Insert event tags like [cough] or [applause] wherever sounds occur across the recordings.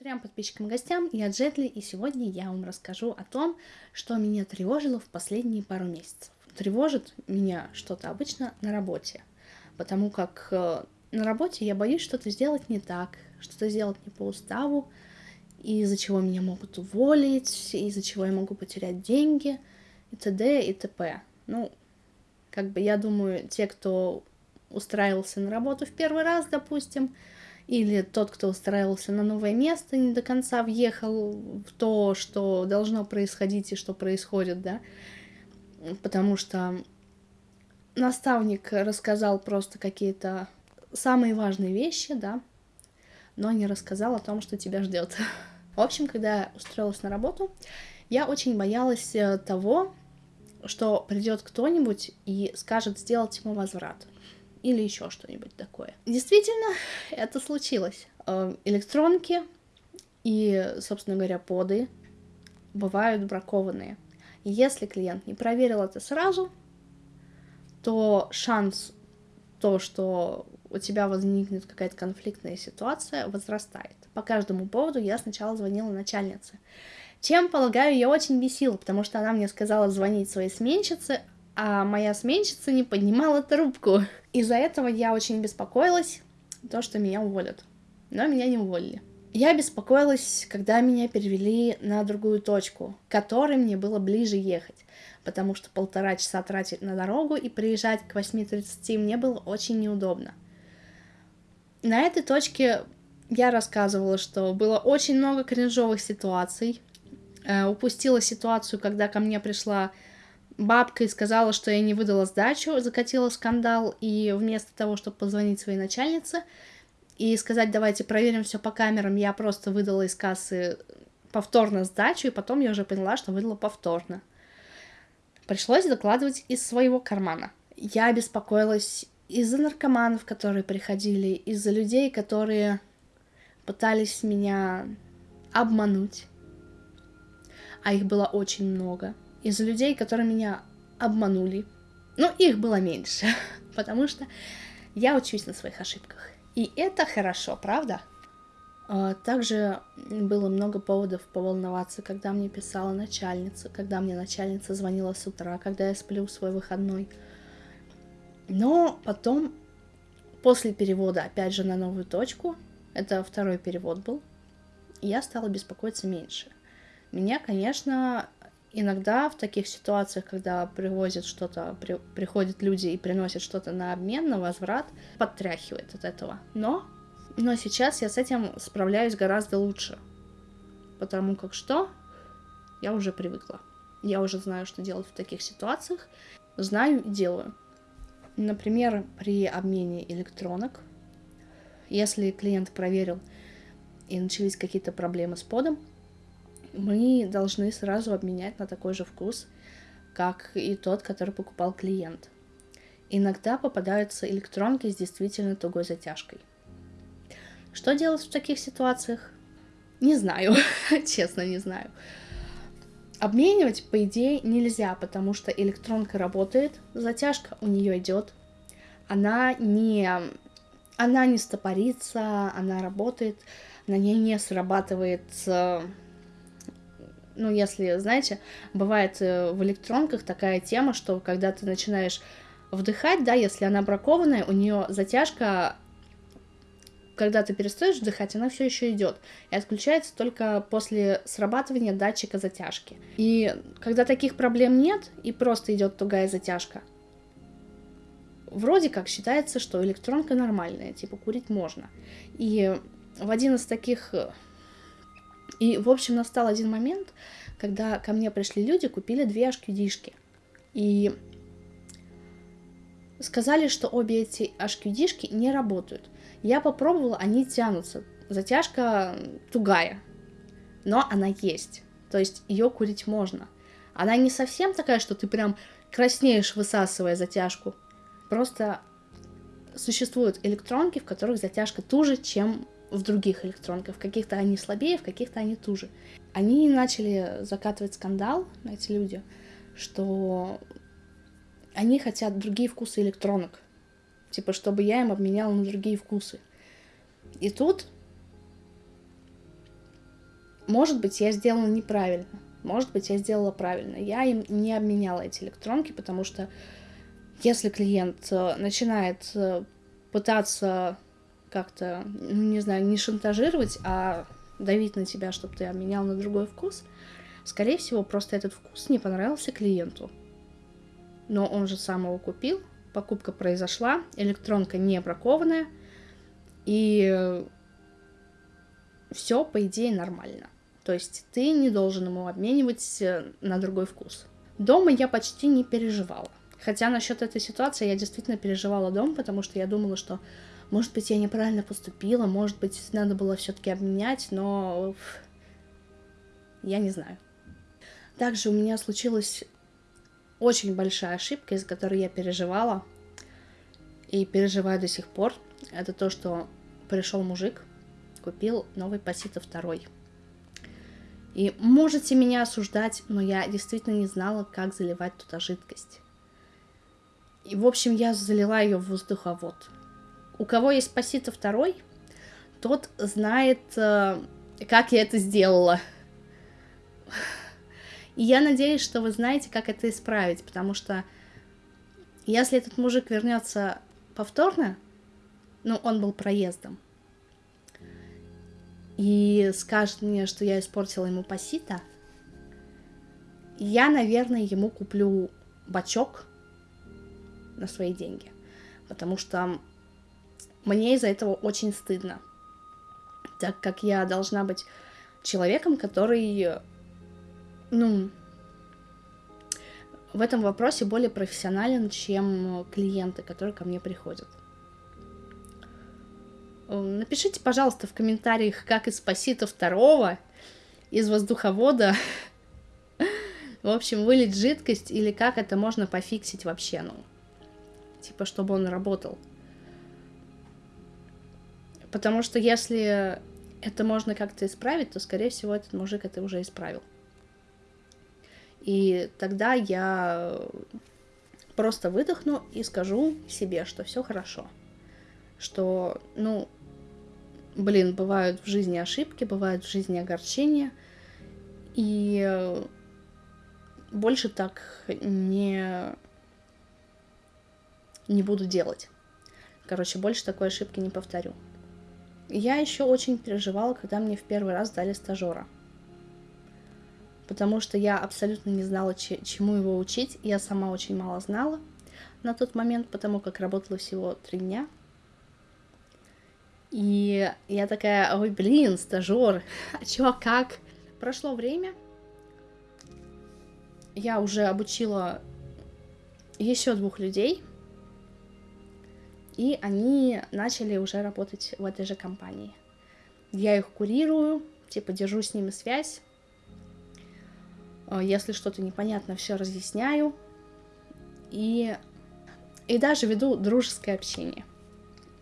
Трем подписчикам и гостям, я Джетли, и сегодня я вам расскажу о том, что меня тревожило в последние пару месяцев. Тревожит меня что-то обычно на работе, потому как э, на работе я боюсь что-то сделать не так, что-то сделать не по уставу, из-за чего меня могут уволить, из-за чего я могу потерять деньги, и т.д. и т.п. Ну, как бы я думаю, те, кто устраивался на работу в первый раз, допустим, или тот, кто устраивался на новое место, не до конца въехал в то, что должно происходить и что происходит, да, потому что наставник рассказал просто какие-то самые важные вещи, да, но не рассказал о том, что тебя ждет. [laughs] В общем, когда я устроилась на работу, я очень боялась э, того, что придет кто-нибудь и скажет сделать ему возврат или еще что-нибудь такое. Действительно, это случилось. Э, электронки и, собственно говоря, поды бывают бракованные. Если клиент не проверил это сразу, то шанс то, что у тебя возникнет какая-то конфликтная ситуация, возрастает. По каждому поводу я сначала звонила начальнице. Чем, полагаю, я очень бесила, потому что она мне сказала звонить своей сменщице, а моя сменщица не поднимала трубку. Из-за этого я очень беспокоилась, то, что меня уволят. Но меня не уволили. Я беспокоилась, когда меня перевели на другую точку, к которой мне было ближе ехать, потому что полтора часа тратить на дорогу и приезжать к 8.30 мне было очень неудобно. На этой точке я рассказывала, что было очень много кринжовых ситуаций. Э, упустила ситуацию, когда ко мне пришла бабка и сказала, что я не выдала сдачу, закатила скандал, и вместо того, чтобы позвонить своей начальнице и сказать, давайте проверим все по камерам, я просто выдала из кассы повторно сдачу, и потом я уже поняла, что выдала повторно. Пришлось докладывать из своего кармана. Я беспокоилась из-за наркоманов, которые приходили, из-за людей, которые пытались меня обмануть. А их было очень много из людей, которые меня обманули. Но их было меньше, [laughs] потому что я учусь на своих ошибках. И это хорошо, правда? А, также было много поводов поволноваться, когда мне писала начальница, когда мне начальница звонила с утра, когда я сплю в свой выходной. Но потом, после перевода, опять же, на новую точку, это второй перевод был, я стала беспокоиться меньше. Меня, конечно, иногда в таких ситуациях, когда привозят что-то, при, приходят люди и приносят что-то на обмен, на возврат, подтряхивает от этого. Но, но сейчас я с этим справляюсь гораздо лучше. Потому как что? Я уже привыкла. Я уже знаю, что делать в таких ситуациях. Знаю и делаю. Например, при обмене электронок, если клиент проверил и начались какие-то проблемы с подом, мы должны сразу обменять на такой же вкус, как и тот, который покупал клиент. Иногда попадаются электронки с действительно тугой затяжкой. Что делать в таких ситуациях? Не знаю, [laughs] честно не знаю. Обменивать, по идее, нельзя, потому что электронка работает, затяжка у нее идет, она не, она не стопорится, она работает, на ней не срабатывает ну, если, знаете, бывает э, в электронках такая тема, что когда ты начинаешь вдыхать, да, если она бракованная, у нее затяжка, когда ты перестаешь вдыхать, она все еще идет и отключается только после срабатывания датчика затяжки. И когда таких проблем нет и просто идет тугая затяжка, вроде как считается, что электронка нормальная, типа курить можно. И в один из таких э, и, в общем, настал один момент, когда ко мне пришли люди, купили две HQD-шки. И сказали, что обе эти HQD-шки не работают. Я попробовала, они тянутся. Затяжка тугая, но она есть. То есть ее курить можно. Она не совсем такая, что ты прям краснеешь, высасывая затяжку. Просто существуют электронки, в которых затяжка туже, чем в других электронках. В каких-то они слабее, в каких-то они туже. Они начали закатывать скандал, эти люди, что они хотят другие вкусы электронок. Типа, чтобы я им обменяла на другие вкусы. И тут может быть, я сделала неправильно, может быть, я сделала правильно. Я им не обменяла эти электронки, потому что если клиент э, начинает э, пытаться как-то, ну, не знаю, не шантажировать, а давить на тебя, чтобы ты обменял на другой вкус, скорее всего, просто этот вкус не понравился клиенту. Но он же сам его купил, покупка произошла, электронка не бракованная, и все, по идее, нормально. То есть ты не должен ему обменивать э, на другой вкус. Дома я почти не переживала. Хотя насчет этой ситуации я действительно переживала дом, потому что я думала, что, может быть, я неправильно поступила, может быть, надо было все-таки обменять, но я не знаю. Также у меня случилась очень большая ошибка, из-за которой я переживала и переживаю до сих пор. Это то, что пришел мужик, купил новый Пасито второй. И можете меня осуждать, но я действительно не знала, как заливать туда жидкость. И, в общем, я залила ее в воздуховод. У кого есть Пасито второй, тот знает, э, как я это сделала. И я надеюсь, что вы знаете, как это исправить, потому что если этот мужик вернется повторно, ну, он был проездом, и скажет мне, что я испортила ему пасита, я, наверное, ему куплю бачок на свои деньги, потому что мне из-за этого очень стыдно, так как я должна быть человеком, который, ну, в этом вопросе более профессионален, чем клиенты, которые ко мне приходят. Напишите, пожалуйста, в комментариях, как из Пасита второго, из воздуховода, [laughs] в общем, вылить жидкость, или как это можно пофиксить вообще, ну, типа, чтобы он работал. Потому что если это можно как-то исправить, то, скорее всего, этот мужик это уже исправил. И тогда я просто выдохну и скажу себе, что все хорошо. Что, ну, блин, бывают в жизни ошибки, бывают в жизни огорчения, и больше так не, не буду делать. Короче, больше такой ошибки не повторю. Я еще очень переживала, когда мне в первый раз дали стажера. Потому что я абсолютно не знала, чему его учить. Я сама очень мало знала на тот момент, потому как работала всего три дня – и я такая, ой, блин, стажер, а [laughs] чё, как? Прошло время, я уже обучила еще двух людей, и они начали уже работать в этой же компании. Я их курирую, типа держу с ними связь. Если что-то непонятно, все разъясняю. И, и даже веду дружеское общение.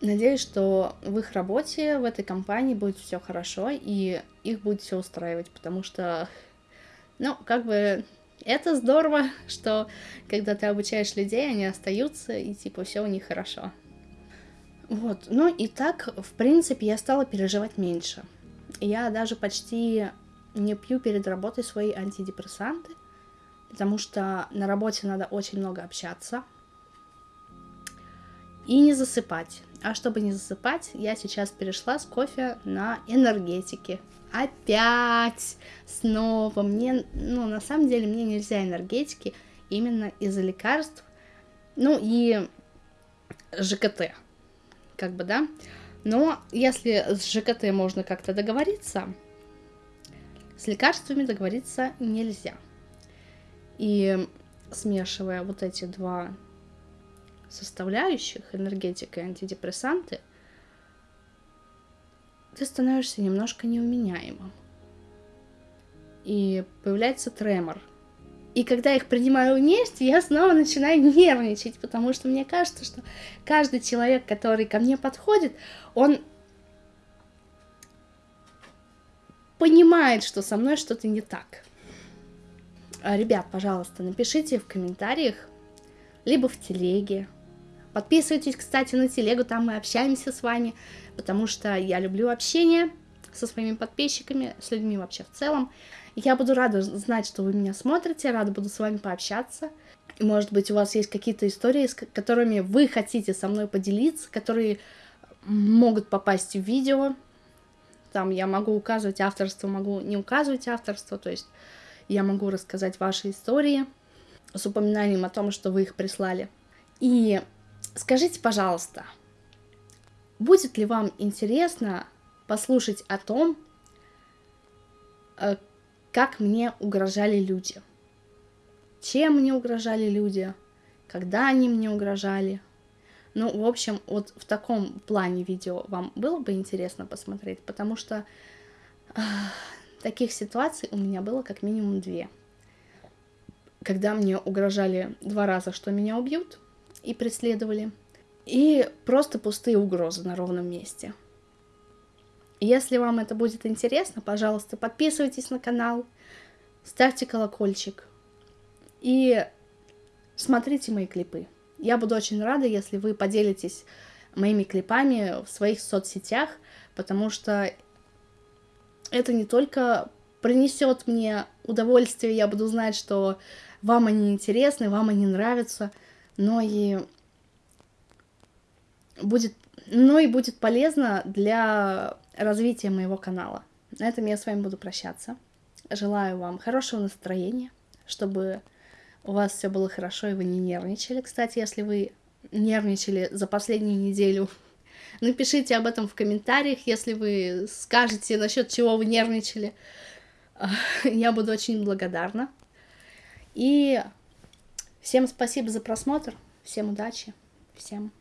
Надеюсь, что в их работе, в этой компании будет все хорошо, и их будет все устраивать, потому что, ну, как бы это здорово, [laughs] что когда ты обучаешь людей, они остаются, и типа все у них хорошо. Вот, ну и так, в принципе, я стала переживать меньше. Я даже почти не пью перед работой свои антидепрессанты, потому что на работе надо очень много общаться и не засыпать. А чтобы не засыпать, я сейчас перешла с кофе на энергетики. Опять! Снова! Мне, ну, на самом деле, мне нельзя энергетики именно из-за лекарств. Ну и ЖКТ. Как бы, да? Но если с ЖКТ можно как-то договориться, с лекарствами договориться нельзя. И смешивая вот эти два составляющих, энергетика и антидепрессанты, ты становишься немножко неуменяемым. И появляется тремор. И когда их принимаю вместе, я снова начинаю нервничать, потому что мне кажется, что каждый человек, который ко мне подходит, он понимает, что со мной что-то не так. Ребят, пожалуйста, напишите в комментариях, либо в телеге, Подписывайтесь, кстати, на телегу, там мы общаемся с вами, потому что я люблю общение, со своими подписчиками, с людьми вообще в целом. Я буду рада знать, что вы меня смотрите, рада буду с вами пообщаться. Может быть, у вас есть какие-то истории, с которыми вы хотите со мной поделиться, которые могут попасть в видео. Там я могу указывать авторство, могу не указывать авторство, то есть я могу рассказать ваши истории с упоминанием о том, что вы их прислали. И скажите, пожалуйста, будет ли вам интересно послушать о том, э, как мне угрожали люди? Чем мне угрожали люди? Когда они мне угрожали? Ну, в общем, вот в таком плане видео вам было бы интересно посмотреть, потому что э, таких ситуаций у меня было как минимум две. Когда мне угрожали два раза, что меня убьют, и преследовали, и просто пустые угрозы на ровном месте. Если вам это будет интересно, пожалуйста, подписывайтесь на канал, ставьте колокольчик и смотрите мои клипы. Я буду очень рада, если вы поделитесь моими клипами в своих соцсетях, потому что это не только принесет мне удовольствие, я буду знать, что вам они интересны, вам они нравятся, но и будет, но и будет полезно для развития моего канала. На этом я с вами буду прощаться. Желаю вам хорошего настроения, чтобы у вас все было хорошо и вы не нервничали. Кстати, если вы нервничали за последнюю неделю, [laughs] напишите об этом в комментариях, если вы скажете, насчет чего вы нервничали. [laughs] Я буду очень благодарна. И всем спасибо за просмотр, всем удачи, всем